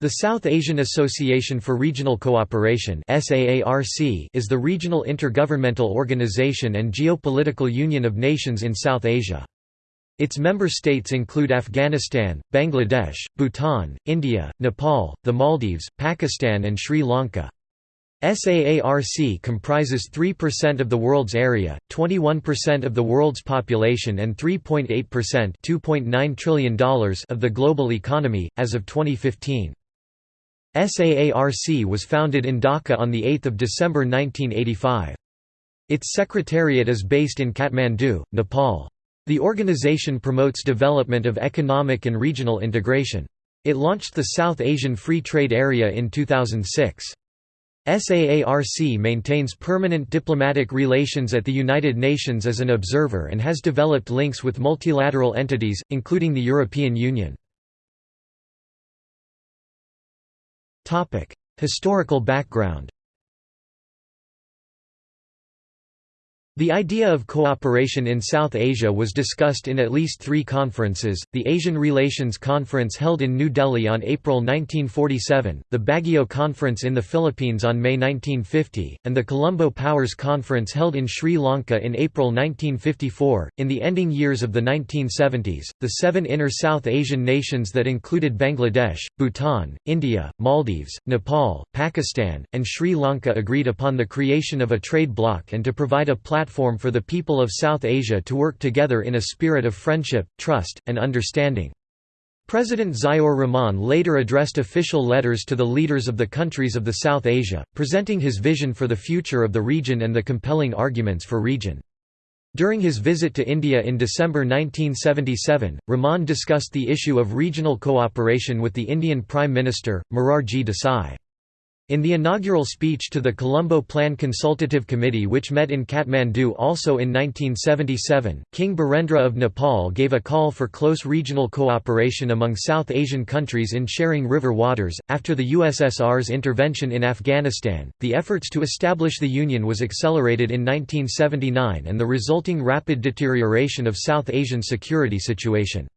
The South Asian Association for Regional Cooperation is the regional intergovernmental organization and geopolitical union of nations in South Asia. Its member states include Afghanistan, Bangladesh, Bhutan, India, Nepal, the Maldives, Pakistan and Sri Lanka. SAARC comprises 3% of the world's area, 21% of the world's population and 3.8% $2.9 trillion of the global economy, as of 2015. SAARC was founded in Dhaka on 8 December 1985. Its secretariat is based in Kathmandu, Nepal. The organization promotes development of economic and regional integration. It launched the South Asian Free Trade Area in 2006. SAARC maintains permanent diplomatic relations at the United Nations as an observer and has developed links with multilateral entities, including the European Union. Historical background The idea of cooperation in South Asia was discussed in at least three conferences, the Asian Relations Conference held in New Delhi on April 1947, the Baguio Conference in the Philippines on May 1950, and the Colombo Powers Conference held in Sri Lanka in April 1954. In the ending years of the 1970s, the seven inner South Asian nations that included Bangladesh, Bhutan, India, Maldives, Nepal, Pakistan, and Sri Lanka agreed upon the creation of a trade bloc and to provide a platform platform for the people of South Asia to work together in a spirit of friendship, trust, and understanding. President Ziaur Rahman later addressed official letters to the leaders of the countries of the South Asia, presenting his vision for the future of the region and the compelling arguments for region. During his visit to India in December 1977, Rahman discussed the issue of regional cooperation with the Indian Prime Minister, Morarji Desai. In the inaugural speech to the Colombo Plan Consultative Committee which met in Kathmandu also in 1977, King Birendra of Nepal gave a call for close regional cooperation among South Asian countries in sharing river waters. After the USSR's intervention in Afghanistan, the efforts to establish the Union was accelerated in 1979 and the resulting rapid deterioration of South Asian security situation.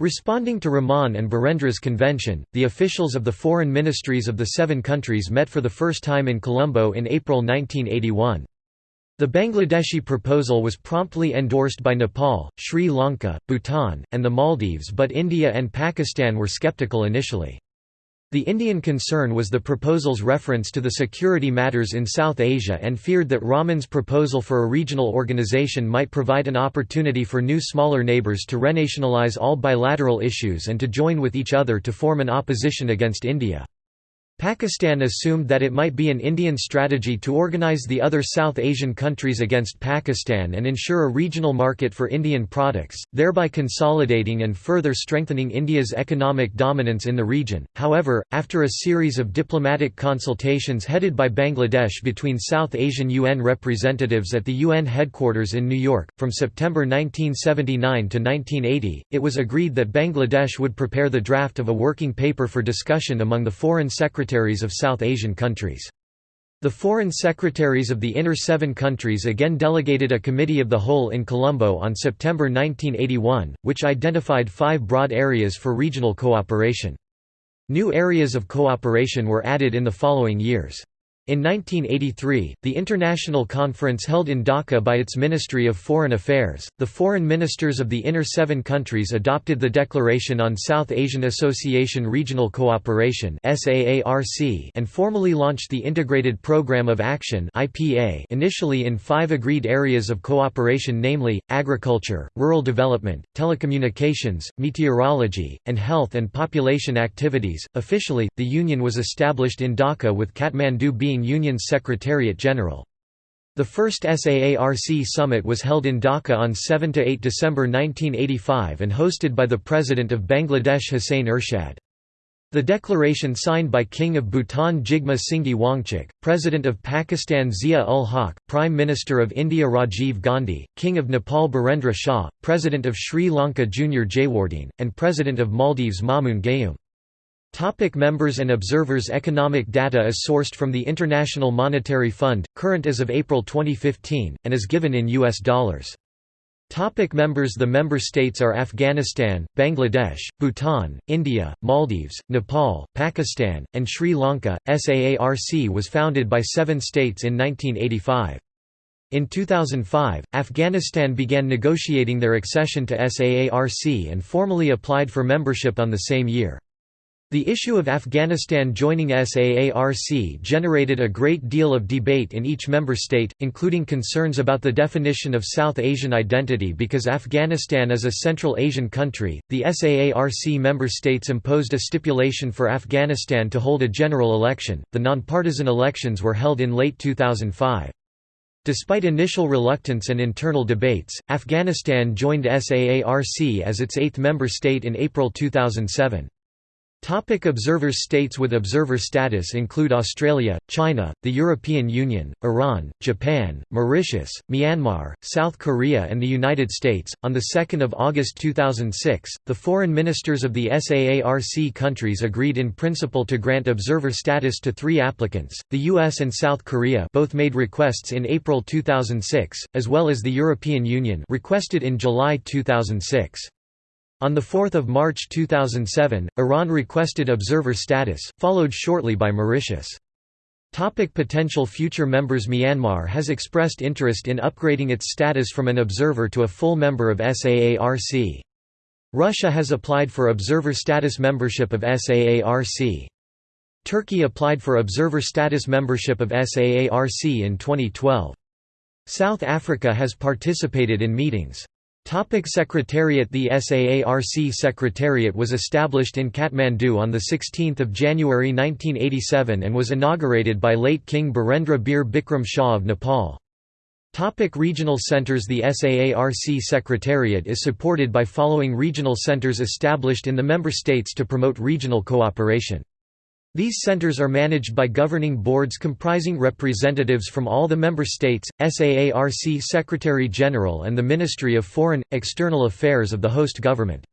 Responding to Rahman and Birendra's convention, the officials of the foreign ministries of the seven countries met for the first time in Colombo in April 1981. The Bangladeshi proposal was promptly endorsed by Nepal, Sri Lanka, Bhutan, and the Maldives but India and Pakistan were skeptical initially. The Indian concern was the proposal's reference to the security matters in South Asia and feared that Rahman's proposal for a regional organization might provide an opportunity for new smaller neighbours to renationalize all bilateral issues and to join with each other to form an opposition against India. Pakistan assumed that it might be an Indian strategy to organize the other South Asian countries against Pakistan and ensure a regional market for Indian products, thereby consolidating and further strengthening India's economic dominance in the region. However, after a series of diplomatic consultations headed by Bangladesh between South Asian UN representatives at the UN headquarters in New York, from September 1979 to 1980, it was agreed that Bangladesh would prepare the draft of a working paper for discussion among the foreign secretaries secretaries of South Asian countries. The foreign secretaries of the inner seven countries again delegated a committee of the whole in Colombo on September 1981, which identified five broad areas for regional cooperation. New areas of cooperation were added in the following years. In 1983, the international conference held in Dhaka by its Ministry of Foreign Affairs, the foreign ministers of the inner seven countries adopted the Declaration on South Asian Association Regional Cooperation and formally launched the Integrated Programme of Action initially in five agreed areas of cooperation namely, agriculture, rural development, telecommunications, meteorology, and health and population activities. Officially, the Union was established in Dhaka with Kathmandu being Union's Secretariat General. The first SAARC summit was held in Dhaka on 7–8 December 1985 and hosted by the President of Bangladesh Hussain Ershad. The declaration signed by King of Bhutan Jigme Singye Wangchuk, President of Pakistan Zia-ul Haq, Prime Minister of India Rajiv Gandhi, King of Nepal Birendra Shah, President of Sri Lanka Junius Jayewardene, and President of Maldives Maumoon Gayoom. Topic members and observers Economic data is sourced from the International Monetary Fund, current as of April 2015, and is given in U.S. dollars. Topic members The member states are Afghanistan, Bangladesh, Bhutan, India, Maldives, Nepal, Pakistan, and Sri Lanka. SAARC was founded by seven states in 1985. In 2005, Afghanistan began negotiating their accession to SAARC and formally applied for membership on the same year. The issue of Afghanistan joining SAARC generated a great deal of debate in each member state, including concerns about the definition of South Asian identity because Afghanistan is a Central Asian country. The SAARC member states imposed a stipulation for Afghanistan to hold a general election. The nonpartisan elections were held in late 2005. Despite initial reluctance and internal debates, Afghanistan joined SAARC as its eighth member state in April 2007. Topic observers States with observer status include Australia, China, the European Union, Iran, Japan, Mauritius, Myanmar, South Korea and the United States. On the 2nd of August 2006, the foreign ministers of the SAARC countries agreed in principle to grant observer status to 3 applicants. The US and South Korea both made requests in April 2006, as well as the European Union requested in July 2006. On 4 March 2007, Iran requested observer status, followed shortly by Mauritius. Topic potential future members Myanmar has expressed interest in upgrading its status from an observer to a full member of SAARC. Russia has applied for observer status membership of SAARC. Turkey applied for observer status membership of SAARC in 2012. South Africa has participated in meetings. Topic Secretariat The SAARC Secretariat was established in Kathmandu on 16 January 1987 and was inaugurated by late King Birendra Bir Bikram Shah of Nepal. Topic regional centers The SAARC Secretariat is supported by following regional centers established in the member states to promote regional cooperation. These centers are managed by governing boards comprising representatives from all the member states, SAARC Secretary-General and the Ministry of Foreign, External Affairs of the host government.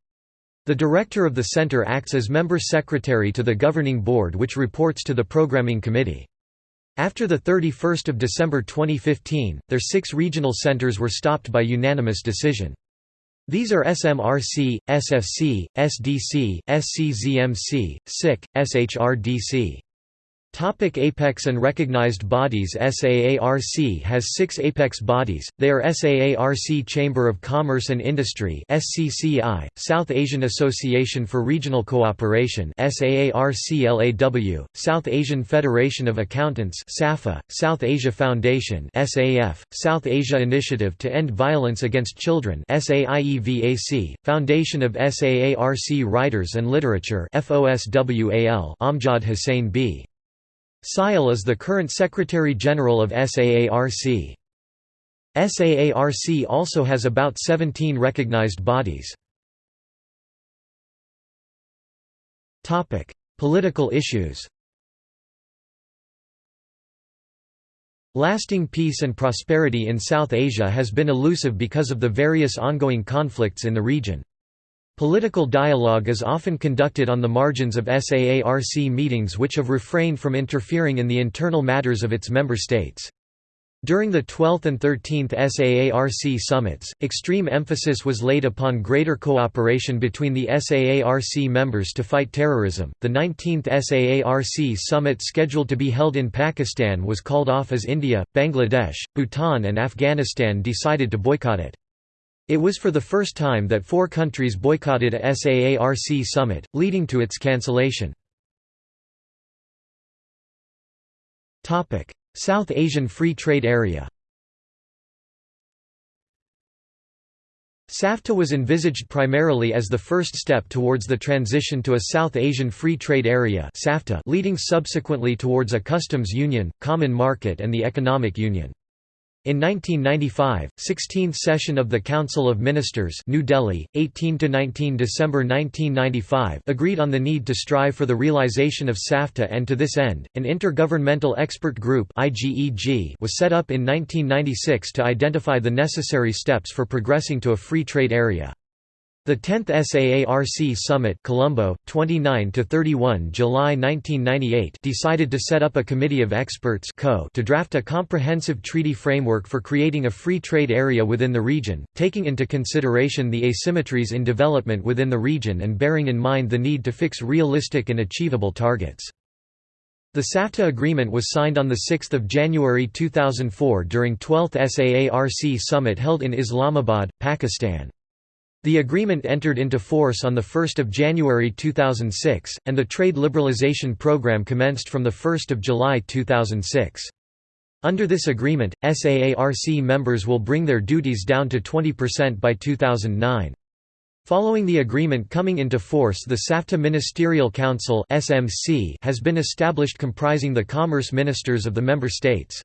The director of the center acts as member secretary to the governing board which reports to the programming committee. After 31 December 2015, their six regional centers were stopped by unanimous decision. These are SMRC, SFC, SDC, SCZMC, SIC, SHRDC. Topic Apex and recognized bodies SAARC has six apex bodies, they are SAARC Chamber of Commerce and Industry SCCI, South Asian Association for Regional Cooperation SAARC-LAW, South Asian Federation of Accountants SAFA, South Asia Foundation SAF, South Asia Initiative to End Violence Against Children SAIEVAC, Foundation of SAARC Writers and Literature FOSWAL Amjad Hussain B. Syal is the current Secretary-General of SAARC. SAARC also has about 17 recognized bodies. Political issues Lasting peace and prosperity in South Asia has been elusive because of the various ongoing conflicts in the region. Political dialogue is often conducted on the margins of SAARC meetings which have refrained from interfering in the internal matters of its member states. During the 12th and 13th SAARC summits, extreme emphasis was laid upon greater cooperation between the SAARC members to fight terrorism. The 19th SAARC summit scheduled to be held in Pakistan was called off as India, Bangladesh, Bhutan, and Afghanistan decided to boycott it. It was for the first time that four countries boycotted a SAARC summit, leading to its cancellation. South Asian Free Trade Area SAFTA was envisaged primarily as the first step towards the transition to a South Asian Free Trade Area leading subsequently towards a customs union, common market and the economic union. In 1995, 16th session of the Council of Ministers New Delhi, 18–19 December 1995 agreed on the need to strive for the realization of SAFTA and to this end, an Intergovernmental Expert Group was set up in 1996 to identify the necessary steps for progressing to a free trade area. The 10th SAARC Summit Colombo, 29–31 July 1998 decided to set up a committee of experts to draft a comprehensive treaty framework for creating a free trade area within the region, taking into consideration the asymmetries in development within the region and bearing in mind the need to fix realistic and achievable targets. The SAFTA agreement was signed on 6 January 2004 during 12th SAARC Summit held in Islamabad, Pakistan. The agreement entered into force on 1 January 2006, and the trade liberalization program commenced from 1 July 2006. Under this agreement, SAARC members will bring their duties down to 20% by 2009. Following the agreement coming into force the SAFTA Ministerial Council has been established comprising the commerce ministers of the member states.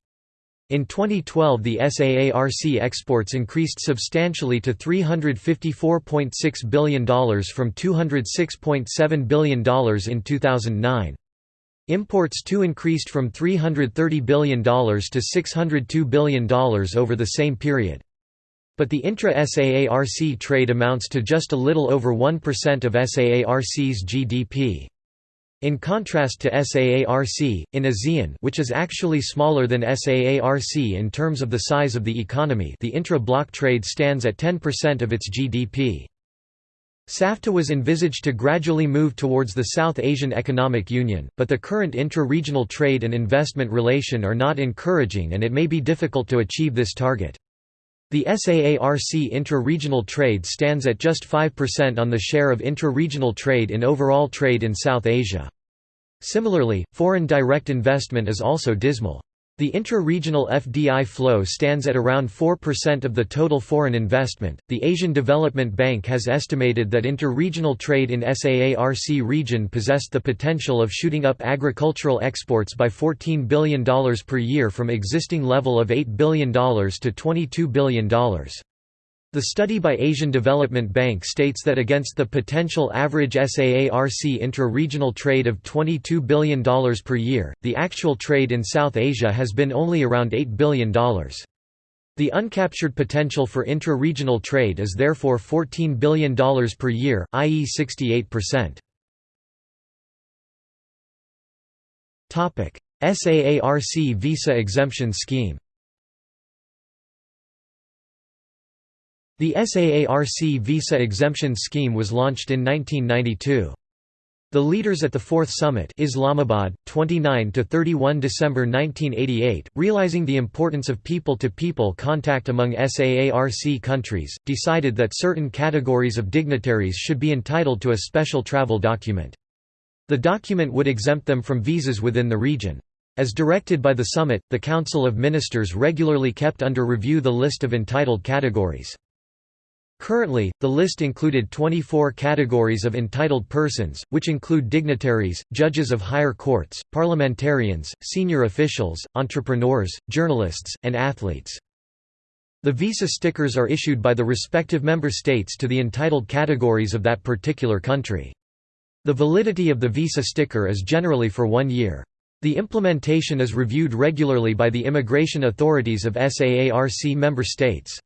In 2012 the SAARC exports increased substantially to $354.6 billion from $206.7 billion in 2009. Imports too increased from $330 billion to $602 billion over the same period. But the intra-SAARC trade amounts to just a little over 1% of SAARC's GDP. In contrast to SAARC, in ASEAN which is actually smaller than SAARC in terms of the size of the economy the intra-bloc trade stands at 10% of its GDP. SAFTA was envisaged to gradually move towards the South Asian Economic Union, but the current intra-regional trade and investment relation are not encouraging and it may be difficult to achieve this target. The SAARC intra-regional trade stands at just 5% on the share of intra-regional trade in overall trade in South Asia. Similarly, foreign direct investment is also dismal. The intra-regional FDI flow stands at around 4% of the total foreign investment. The Asian Development Bank has estimated that inter-regional trade in SAARC region possessed the potential of shooting up agricultural exports by $14 billion per year from existing level of $8 billion to $22 billion. The study by Asian Development Bank states that against the potential average SAARC intra-regional trade of $22 billion per year, the actual trade in South Asia has been only around $8 billion. The uncaptured potential for intra-regional trade is therefore $14 billion per year, i.e. 68%. SAARC visa exemption scheme The SAARC visa exemption scheme was launched in 1992. The leaders at the Fourth Summit Islamabad, 29–31 December 1988, realizing the importance of people-to-people -people contact among SAARC countries, decided that certain categories of dignitaries should be entitled to a special travel document. The document would exempt them from visas within the region. As directed by the summit, the Council of Ministers regularly kept under review the list of entitled categories. Currently, the list included 24 categories of entitled persons, which include dignitaries, judges of higher courts, parliamentarians, senior officials, entrepreneurs, journalists, and athletes. The visa stickers are issued by the respective member states to the entitled categories of that particular country. The validity of the visa sticker is generally for one year. The implementation is reviewed regularly by the immigration authorities of SAARC member states.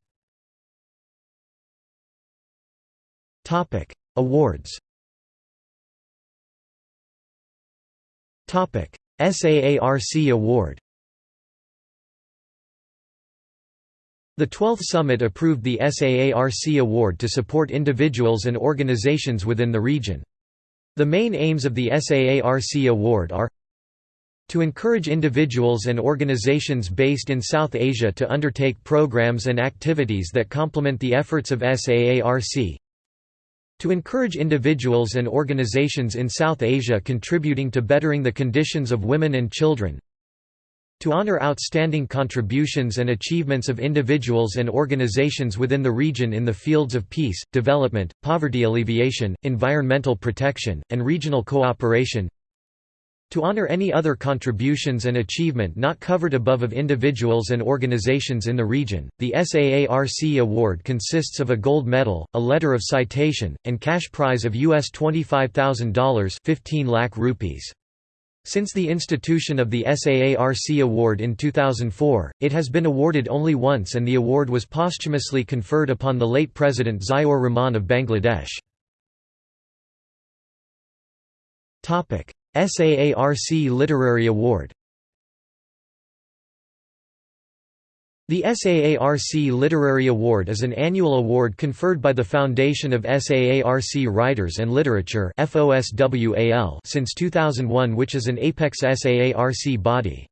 Topic: Awards. Topic: SAARC Award. The 12th Summit approved the SAARC Award to support individuals and organizations within the region. The main aims of the SAARC Award are to encourage individuals and organizations based in South Asia to undertake programs and activities that complement the efforts of SAARC to encourage individuals and organizations in South Asia contributing to bettering the conditions of women and children. To honor outstanding contributions and achievements of individuals and organizations within the region in the fields of peace, development, poverty alleviation, environmental protection, and regional cooperation. To honor any other contributions and achievement not covered above of individuals and organizations in the region, the SAARC award consists of a gold medal, a letter of citation, and cash prize of US $25,000 15 lakh rupees. Since the institution of the SAARC Award in 2004, it has been awarded only once and the award was posthumously conferred upon the late President Ziaur Rahman of Bangladesh. SAARC Literary Award The SAARC Literary Award is an annual award conferred by the Foundation of SAARC Writers and Literature since 2001 which is an apex SAARC body.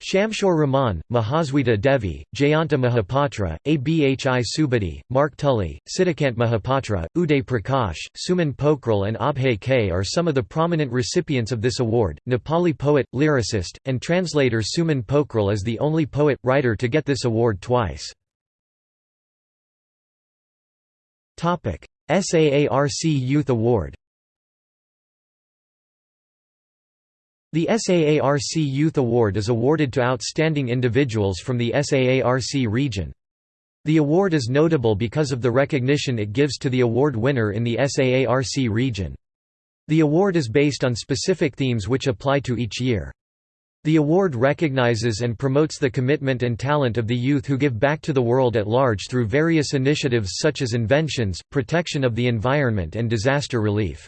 Shamsur Rahman, Mahasweta Devi, Jayanta Mahapatra, Abhi Subedi, Mark Tully, Sitakant Mahapatra, Uday Prakash, Suman Pokhrel, and Abhay K are some of the prominent recipients of this award. Nepali poet, lyricist, and translator Suman Pokhrel is the only poet writer to get this award twice. SAARC Youth Award The SAARC Youth Award is awarded to outstanding individuals from the SAARC region. The award is notable because of the recognition it gives to the award winner in the SAARC region. The award is based on specific themes which apply to each year. The award recognizes and promotes the commitment and talent of the youth who give back to the world at large through various initiatives such as inventions, protection of the environment and disaster relief.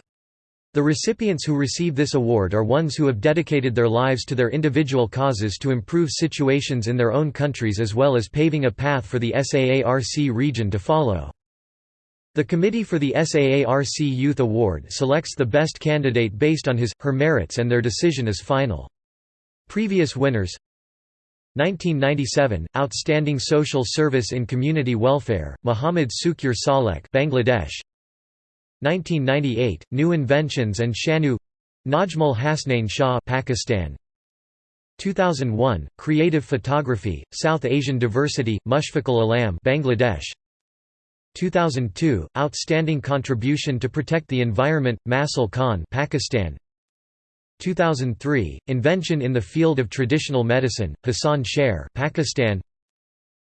The recipients who receive this award are ones who have dedicated their lives to their individual causes to improve situations in their own countries as well as paving a path for the SAARC region to follow. The committee for the SAARC Youth Award selects the best candidate based on his, her merits and their decision is final. Previous winners 1997 Outstanding Social Service in Community Welfare Muhammad Sukir Salek Bangladesh 1998 New Inventions and Shanu Najmul Hasnain Shah Pakistan. 2001 Creative Photography South Asian Diversity Mushfiqul Alam Bangladesh. 2002 Outstanding Contribution to Protect the Environment Masil Khan Pakistan. 2003 Invention in the Field of Traditional Medicine Hassan Sher Pakistan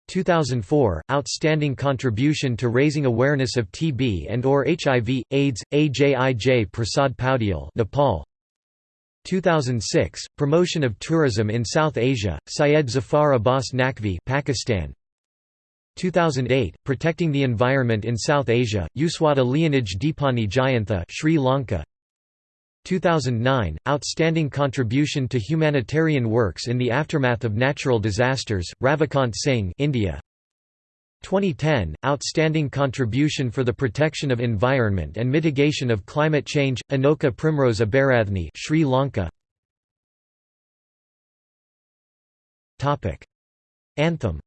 2004 Outstanding Contribution to Raising Awareness of TB and or HIV AIDS AJIJ Prasad Paudial Nepal. 2006 Promotion of Tourism in South Asia Syed Zafar Abbas Naqvi Pakistan. 2008 Protecting the Environment in South Asia Uswata Leonij Dipani Jayantha Sri Lanka 2009 Outstanding Contribution to Humanitarian Works in the Aftermath of Natural Disasters Ravikant Singh India. 2010 Outstanding Contribution for the Protection of Environment and Mitigation of Climate Change Anoka Primrose Abarathne Sri Lanka. Anthem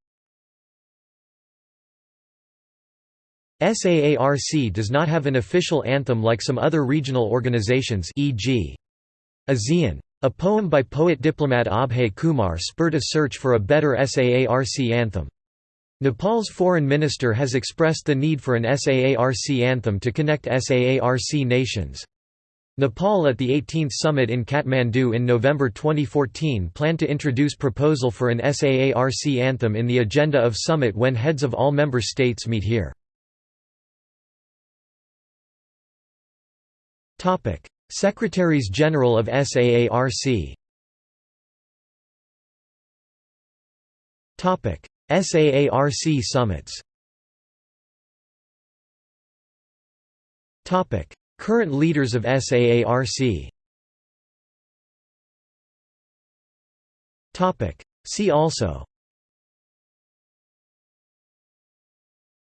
SAARC does not have an official anthem like some other regional organizations e.g. ASEAN. A poem by poet-diplomat Abhay Kumar spurred a search for a better SAARC anthem. Nepal's foreign minister has expressed the need for an SAARC anthem to connect SAARC nations. Nepal at the 18th summit in Kathmandu in November 2014 planned to introduce proposal for an SAARC anthem in the agenda of summit when heads of all member states meet here. Topic: Secretaries General of SAARC. Topic: SAARC summits. Topic: Current leaders of SAARC. Topic: See also.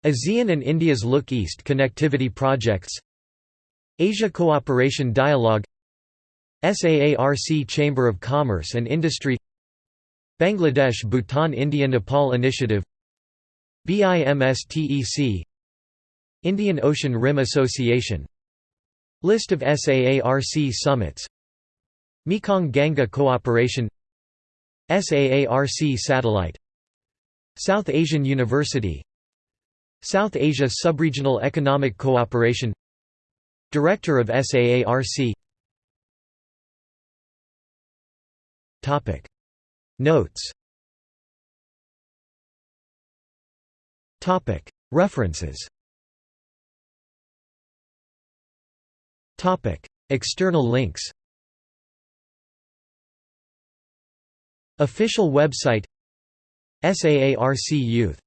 ASEAN and India's Look East connectivity projects Asia Cooperation Dialogue SAARC Chamber of Commerce and Industry Bangladesh Bhutan India Nepal Initiative BIMSTEC Indian Ocean Rim Association List of SAARC summits Mekong Ganga Cooperation SAARC Satellite South Asian University South Asia Subregional Economic Cooperation Director of SAARC Notes. References. External links. Official website. SAARC Youth